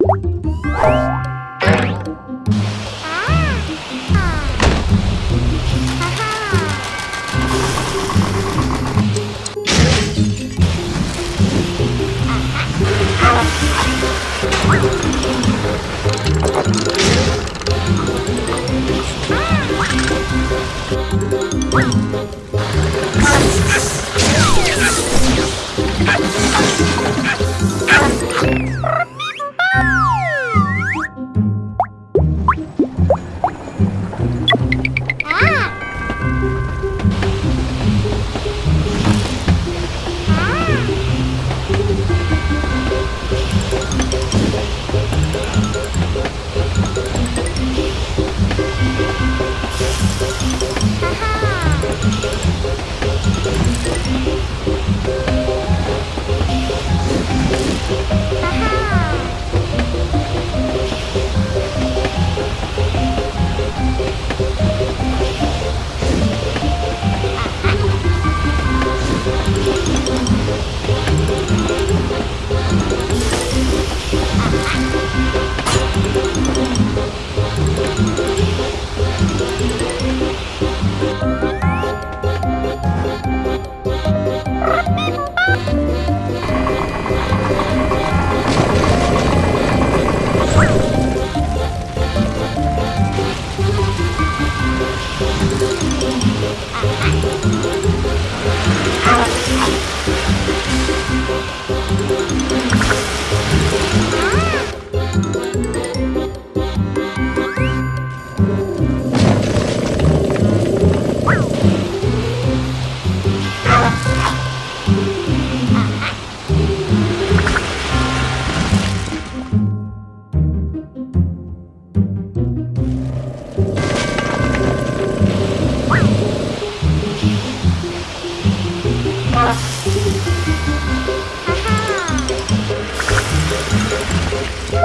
Ah!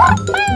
あ!